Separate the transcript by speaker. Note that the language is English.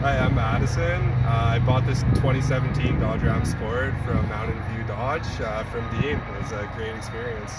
Speaker 1: Hi, I'm Madison. Uh, I bought this 2017 Dodge Ram Sport from Mountain View Dodge uh, from Dean. It was a great experience.